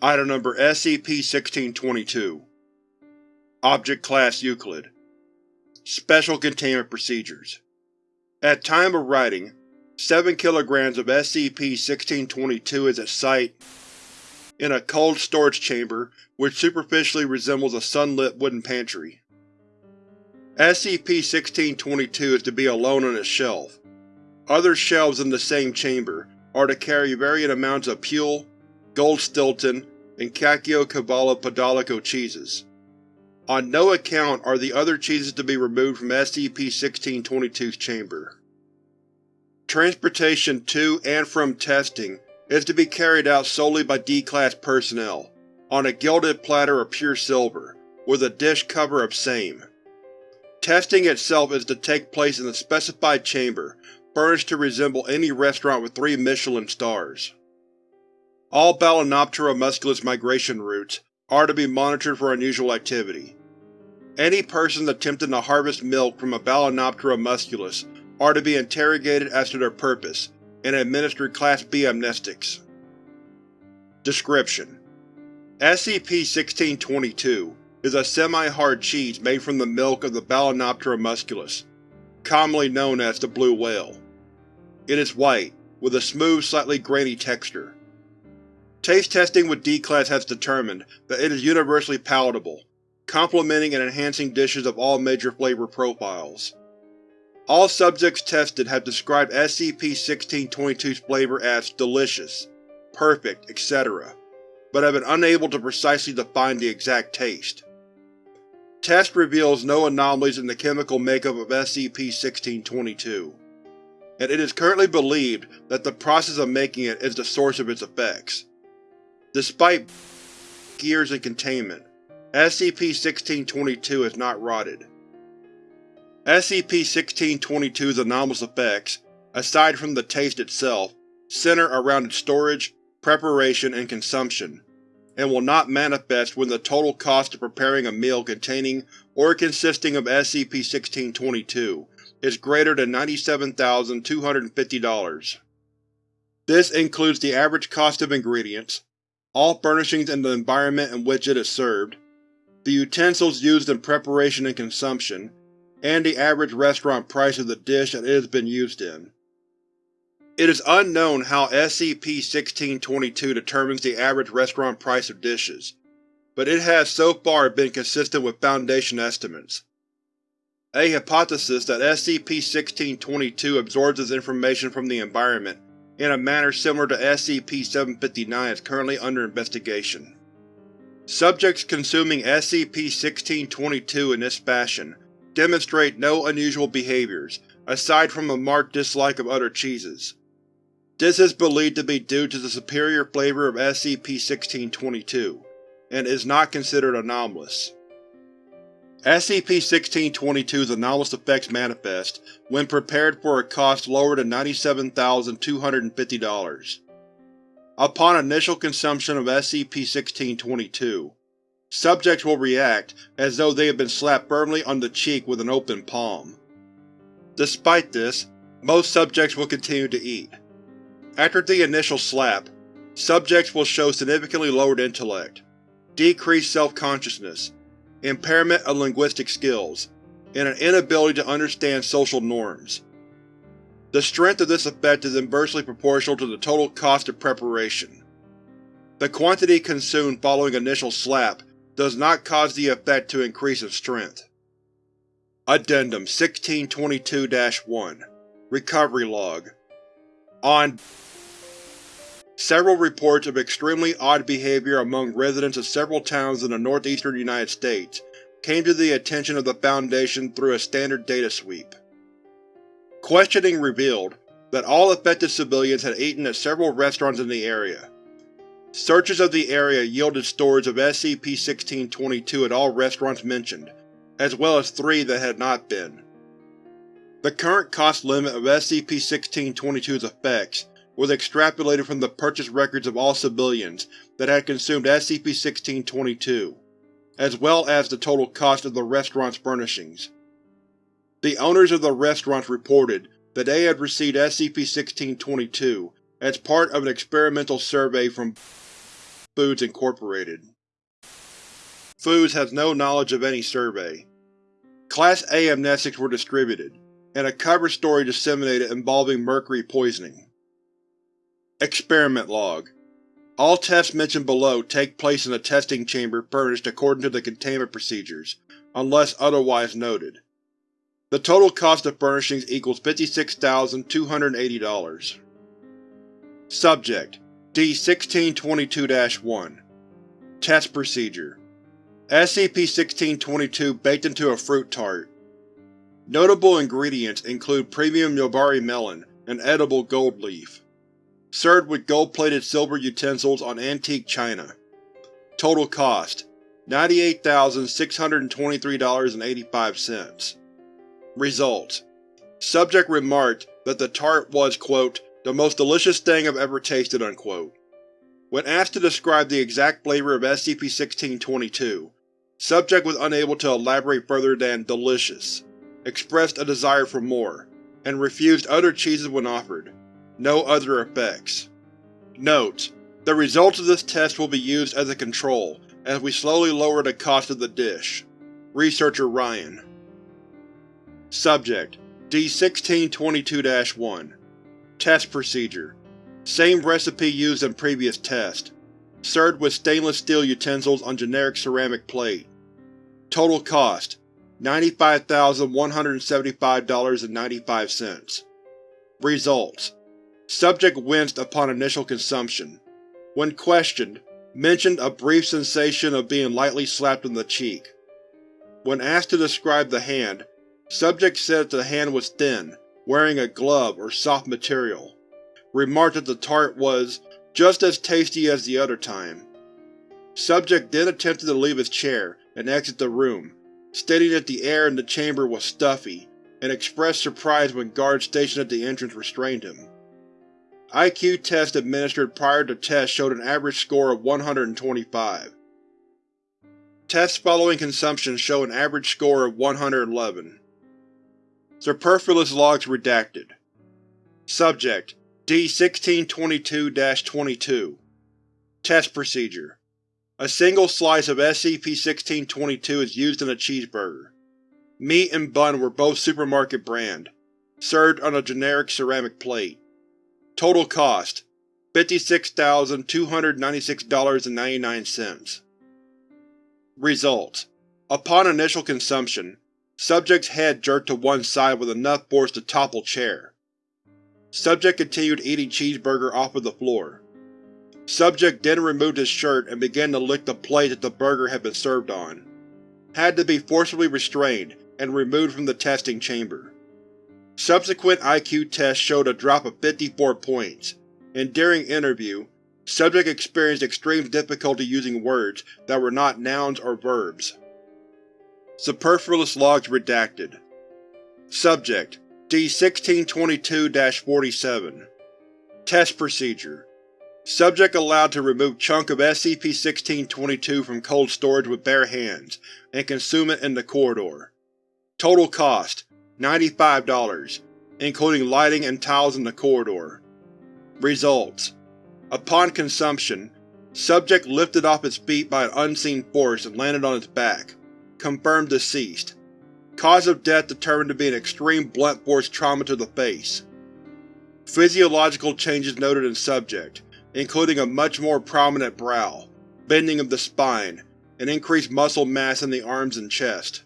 Item Number SCP-1622 Object Class Euclid Special Containment Procedures At time of writing, 7 kg of SCP-1622 is at site in a cold storage chamber which superficially resembles a sunlit wooden pantry. SCP-1622 is to be alone on its shelf. Other shelves in the same chamber are to carry varying amounts of Pule, Gold Stilton, and Caciocavallo Podolico cheeses. On no account are the other cheeses to be removed from SCP-1622's chamber. Transportation to and from testing is to be carried out solely by D-Class personnel, on a gilded platter of pure silver, with a dish cover of same. Testing itself is to take place in the specified chamber, furnished to resemble any restaurant with three Michelin stars. All Balaenoptera musculus migration routes are to be monitored for unusual activity. Any persons attempting to harvest milk from a Balaenoptera musculus are to be interrogated as to their purpose and administered Class B amnestics. Description: SCP-1622 is a semi-hard cheese made from the milk of the Balaenoptera musculus, commonly known as the blue whale. It is white, with a smooth, slightly grainy texture. Taste testing with D-Class has determined that it is universally palatable, complementing and enhancing dishes of all major flavor profiles. All subjects tested have described SCP-1622's flavor as delicious, perfect, etc., but have been unable to precisely define the exact taste. Test reveals no anomalies in the chemical makeup of SCP-1622, and it is currently believed that the process of making it is the source of its effects. Despite gears and containment, SCP-1622 is not rotted. SCP-1622's anomalous effects, aside from the taste itself, center around its storage, preparation, and consumption, and will not manifest when the total cost of preparing a meal containing or consisting of SCP-1622 is greater than $97,250. This includes the average cost of ingredients, all furnishings in the environment in which it is served, the utensils used in preparation and consumption, and the average restaurant price of the dish that it has been used in. It is unknown how SCP-1622 determines the average restaurant price of dishes, but it has so far been consistent with Foundation estimates. A hypothesis that SCP-1622 absorbs this information from the environment in a manner similar to SCP-759 is currently under investigation. Subjects consuming SCP-1622 in this fashion demonstrate no unusual behaviors, aside from a marked dislike of other cheeses. This is believed to be due to the superior flavor of SCP-1622, and is not considered anomalous. SCP-1622's anomalous effects manifest when prepared for a cost lower than $97,250. Upon initial consumption of SCP-1622, subjects will react as though they have been slapped firmly on the cheek with an open palm. Despite this, most subjects will continue to eat. After the initial slap, subjects will show significantly lowered intellect, decreased self-consciousness, impairment of linguistic skills, and an inability to understand social norms. The strength of this effect is inversely proportional to the total cost of preparation. The quantity consumed following initial slap does not cause the effect to increase in strength. Addendum 1622-1 Recovery Log On Several reports of extremely odd behavior among residents of several towns in the northeastern United States came to the attention of the Foundation through a standard data sweep. Questioning revealed that all affected civilians had eaten at several restaurants in the area. Searches of the area yielded storage of SCP-1622 at all restaurants mentioned, as well as three that had not been. The current cost limit of SCP-1622's effects was extrapolated from the purchase records of all civilians that had consumed SCP-1622, as well as the total cost of the restaurant's furnishings. The owners of the restaurants reported that they had received SCP-1622 as part of an experimental survey from Foods Incorporated. Foods has no knowledge of any survey. Class A amnestics were distributed, and a cover story disseminated involving mercury poisoning. Experiment Log All tests mentioned below take place in a testing chamber furnished according to the containment procedures, unless otherwise noted. The total cost of furnishings equals $56,280. Subject: D-1622-1 Test Procedure SCP-1622 baked into a fruit tart. Notable ingredients include premium Yubari melon and edible gold leaf. Served with gold-plated silver utensils on antique china. Total cost: $98,623.85. Results: Subject remarked that the tart was, quote, the most delicious thing I've ever tasted, unquote. When asked to describe the exact flavor of SCP-1622, Subject was unable to elaborate further than delicious, expressed a desire for more, and refused other cheeses when offered. No other effects. Note: The results of this test will be used as a control as we slowly lower the cost of the dish. Researcher Ryan Subject: D-1622-1 Test Procedure Same recipe used in previous test. Served with stainless steel utensils on generic ceramic plate. Total cost: $95,175.95. Results: Subject winced upon initial consumption. When questioned, mentioned a brief sensation of being lightly slapped in the cheek. When asked to describe the hand, Subject said that the hand was thin, wearing a glove or soft material. Remarked that the tart was just as tasty as the other time. Subject then attempted to leave his chair and exit the room, stating that the air in the chamber was stuffy, and expressed surprise when guards stationed at the entrance restrained him. IQ tests administered prior to test showed an average score of 125. Tests following consumption show an average score of 111. Superfluous logs redacted. Subject: D-1622-22 Test Procedure A single slice of SCP-1622 is used in a cheeseburger. Meat and bun were both supermarket brand, served on a generic ceramic plate. Total cost: $56,296.99. Results: Upon initial consumption, Subject's head jerked to one side with enough force to topple chair. Subject continued eating cheeseburger off of the floor. Subject then removed his shirt and began to lick the plate that the burger had been served on. Had to be forcibly restrained and removed from the testing chamber. Subsequent IQ tests showed a drop of 54 points, and during interview, subject experienced extreme difficulty using words that were not nouns or verbs. Superfluous logs redacted. Subject: D-1622-47 Test Procedure Subject allowed to remove chunk of SCP-1622 from cold storage with bare hands, and consume it in the corridor. Total cost: $95, including lighting and tiles in the corridor. Results: Upon consumption, subject lifted off its feet by an unseen force and landed on its back. Confirmed deceased. Cause of death determined to be an extreme blunt force trauma to the face. Physiological changes noted in subject, including a much more prominent brow, bending of the spine, and increased muscle mass in the arms and chest.